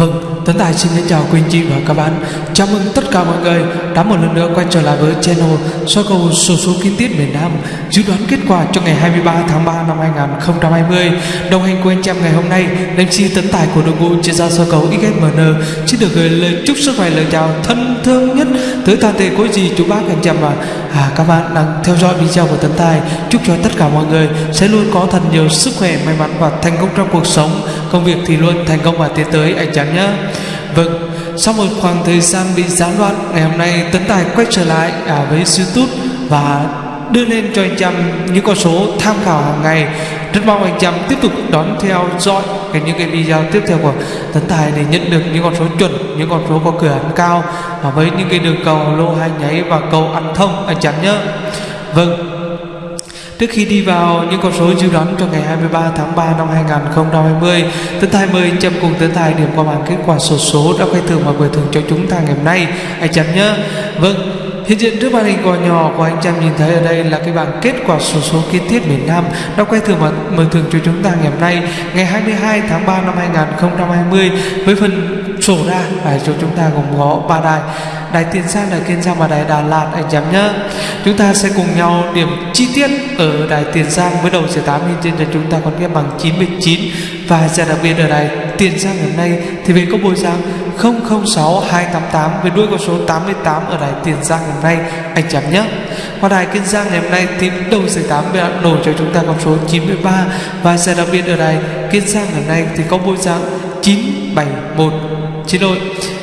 Vâng, Tấn Tài xin chào quý anh chị và các bạn. Chào mừng tất cả mọi người đã một lần nữa quay trở lại với channel soi cầu số số kiến tiết miền Nam Dự đoán kết quả cho ngày 23 tháng 3 năm 2020 Đồng hành của anh em ngày hôm nay MC Tấn Tài của đội ngũ chuyên gia soi cầu XMN Xin được gửi lời chúc sức khỏe lời chào thân thương nhất tới toàn thể quý gì chú bác anh em và à, các bạn đang theo dõi video của Tấn Tài. Chúc cho tất cả mọi người sẽ luôn có thật nhiều sức khỏe, may mắn và thành công trong cuộc sống. Công việc thì luôn thành công và tiến tới anh chàng nhé. Vâng, sau một khoảng thời gian bị gián đoạn Ngày hôm nay Tấn Tài quay trở lại à, với YouTube Và đưa lên cho anh chăm những con số tham khảo hàng ngày Rất mong anh chăm tiếp tục đón theo dõi cái những cái video tiếp theo của Tấn Tài để nhận được những con số chuẩn, những con số có cửa ăn cao và với những cái đường cầu lô hai nháy và cầu ăn thông anh chăm nhé. Vâng, Trước khi đi vào những con số dự đoán cho ngày 23 tháng 3 năm 2020, Tấn Tài mời anh Trâm cùng Tấn Tài điểm qua bảng kết quả sổ số đã quay thưởng và gửi thưởng cho chúng ta ngày hôm nay. Anh Trâm nhé. Vâng, Hiện diện trước màn hình cò nhỏ của anh Trâm nhìn thấy ở đây là cái bảng kết quả sổ số kiến thiết miền Nam đã quay thưởng và mời thưởng cho chúng ta ngày hôm nay ngày 22 tháng 3 năm 2020 với phần sổ ra. Phải cho chúng ta gồm có ba đài đài tiền giang đài kiên giang và đài đà lạt, anh em nhá chúng ta sẽ cùng nhau điểm chi tiết ở đài tiền giang với đầu giải tám trên là chúng ta còn nghe bằng 99 và giải đặc biệt ở đài tiền giang hôm nay thì về có bồi giang 006288 với đuôi con số 88 ở đài tiền giang hôm nay, anh chấm nhé qua đài kiên giang ngày hôm nay thì đầu giải tám đã nổi cho chúng ta con số 93 và giải đặc biệt ở đài kiên giang hôm nay thì có bồi giang 971 xin lỗi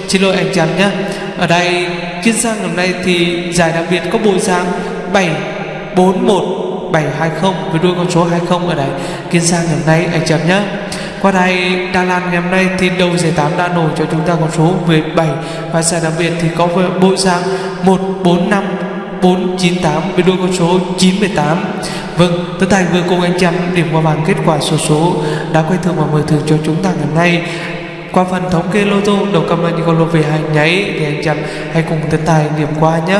xin lỗi anh chàng nhé. Ở đây kiên giang hôm nay thì giải đặc biệt có bộ dạng 741 720 với đuôi con số 20 ở đây. Kiên giang hôm nay anh chàng nhé. Qua đây Đà Lạt ngày hôm nay thì đầu giải 8 đã nổi cho chúng ta con số 17 và giải đặc biệt thì có bộ dạng 145 498 với đôi con số 98 Vâng, tất Thành vừa cùng anh Trâm điểm qua bảng kết quả số số đã quay thường và mời thường cho chúng ta ngày hôm nay qua phần thống kê lô tô, đầu cầm anh con lô về hai nháy thì anh chăm hãy cùng tiến tài điểm qua nhé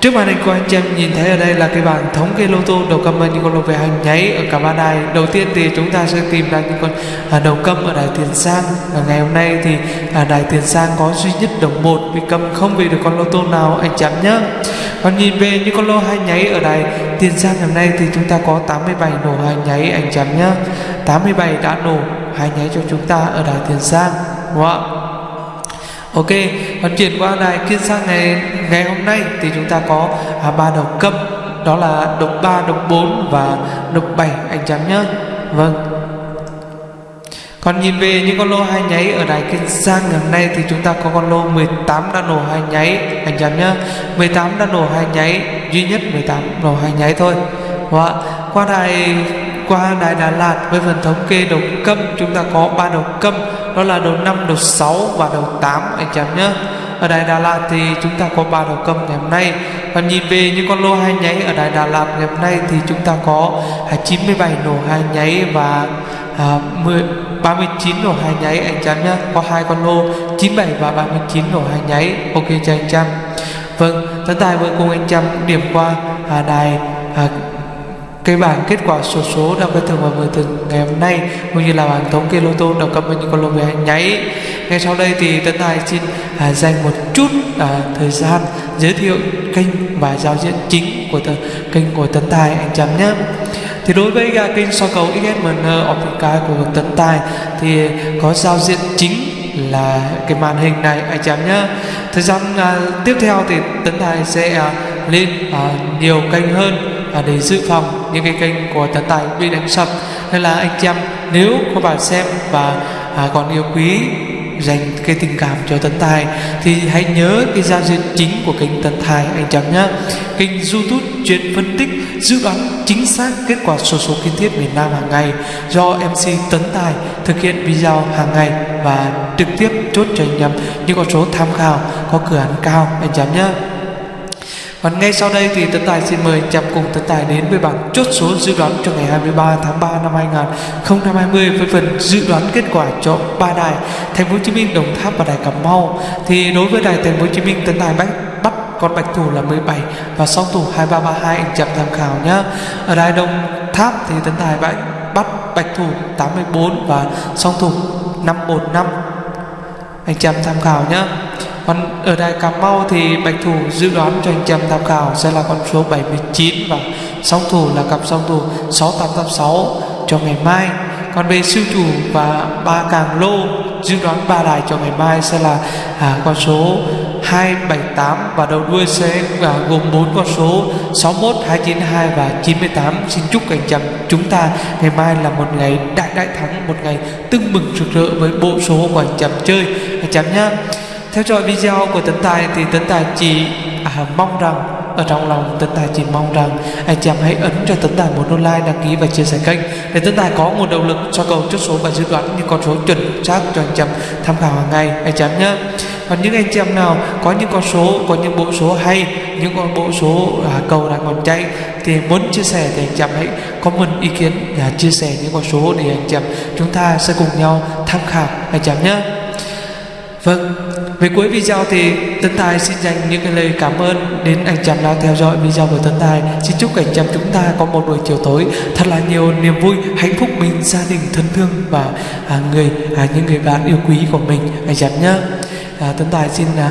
Trước màn hình của anh chị em nhìn thấy ở đây là cái bảng thống kê lô tô, đầu cầm những con lô về hành nháy ở cả ba đài. Đầu tiên thì chúng ta sẽ tìm ra những con à, đầu cầm ở đài tiền sang. Và ngày hôm nay thì à, đài tiền sang có duy nhất đồng một vì cầm không về được con lô tô nào, anh chạm nhé. Còn nhìn về những con lô hai nháy ở đài tiền sang hôm nay thì chúng ta có 87 nổ hai nháy, anh chạm nhé. 87 đã nổ hai nháy cho chúng ta ở đài tiền sang đúng không ạ? Ok, còn chuyển qua đài kiên sang ngày ngày hôm nay thì chúng ta có à, ba đầu cấp đó là độc 3, độc 4 và độc 7 anh chấm nhớ. Vâng. Còn nhìn về những con lô hai nháy ở đài kiên sang ngày hôm nay thì chúng ta có con lô 18 đã nổ hai nháy anh chấm nhớ. 18 đã nổ hai nháy, duy nhất 18 nổ hai nháy thôi. Và qua đài qua Đại Đà Lạt với phần thống kê đầu câm chúng ta có ba đầu câm đó là đầu 5, đầu 6 và đầu 8 anh chị em nhé. Ở Đại Đà Lạt thì chúng ta có ba đầu câm ngày hôm nay. Và nhìn về những con lô hai nháy ở Đại Đà Lạt ngày hôm nay thì chúng ta có 97 nổ hai nháy và à, 10, 39 nổ hai nháy anh chị em nhé. Có hai con lô 97 và 39 nổ hai nháy. Ok cho anh chị em. Vâng tấn tài vừa cùng anh chị em điểm qua à, đài à, cái bảng kết quả số số đặc biệt thường và mười thường ngày hôm nay cũng như là bảng thống kê lô tô đọc cập với những con lô về nháy. Ngay sau đây thì tân tài xin à, dành một chút à, thời gian giới thiệu kênh và giao diện chính của tờ, kênh của tấn tài anh chấm nhé. Thì đối với uh, kênh so cầu XSMN Optica của tấn tài thì có giao diện chính là cái màn hình này anh chấm nhé. Thời gian uh, tiếp theo thì tấn tài sẽ uh, lên uh, nhiều kênh hơn à, để dự phòng những cái kênh của tấn tài bị đánh sập. Nên là anh chị em nếu có bạn xem và à, còn yêu quý dành cái tình cảm cho tấn tài thì hãy nhớ cái giao diện chính của kênh tấn tài anh chấm nhé kênh youtube chuyên phân tích dự đoán chính xác kết quả sổ số kiến thiết miền nam hàng ngày do mc tấn tài thực hiện video hàng ngày và trực tiếp chốt cho anh em những con số tham khảo có cửa án cao anh chấm nhé còn ngay sau đây thì Tấn Tài xin mời chạm cùng Tấn Tài đến với bảng chốt số dự đoán cho ngày 23 tháng 3 năm 2020 với phần dự đoán kết quả cho ba đài Thành phố Hồ Chí Minh, Đồng Tháp và đài Cà Mau. Thì đối với đài Thành phố Hồ Chí Minh Tấn Tài bắt bắt con bạch thủ là 17 và song thủ 2332 anh chậm tham khảo nhé. Ở đài Đồng Tháp thì Tấn Tài bắt bắt bạch thủ 84 và song thủ 515 anh chị tham khảo nhé còn ở đài Cà Mau thì bạch thủ dự đoán cho anh chị em tham khảo sẽ là con số 79 và song thủ là cặp song thủ 6886 cho ngày mai còn về siêu chủ và ba càng lô dự đoán ba đài cho ngày mai sẽ là à, con số 278 và đầu đuôi sẽ à, gồm bốn con số 61, 292 và 98. Xin chúc anh chàng chúng ta ngày mai là một ngày đại đại thắng, một ngày tưng mừng rực rỡ với bộ số của anh chàng chơi anh chàng nhá. Theo dõi video của Tấn Tài thì Tấn Tài chỉ à, mong rằng ở trong lòng Tấn Tài chỉ mong rằng anh chị em hãy ấn cho Tấn Tài một nút like đăng ký và chia sẻ kênh để Tấn Tài có nguồn động lực cho cầu chốt số và dự đoán những con số chuẩn xác cho anh chị em tham khảo hàng ngày anh chị em nhé. Còn những anh chị em nào có những con số có những bộ số hay những con bộ số à, cầu đang còn chạy thì muốn chia sẻ thì anh chị em hãy comment ý kiến và chia sẻ những con số để anh chị em chúng ta sẽ cùng nhau tham khảo anh chị em nhé. Vâng, về cuối video thì Tấn Tài xin dành những cái lời cảm ơn đến anh chàng đã theo dõi video của Tấn Tài. Xin chúc anh chàng chúng ta có một buổi chiều tối thật là nhiều niềm vui, hạnh phúc mình, gia đình thân thương và à, người à, những người bạn yêu quý của mình anh chàng nhé. À, Tấn Tài xin à,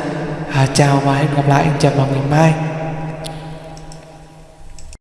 à, chào và hẹn gặp lại anh chàng vào ngày mai.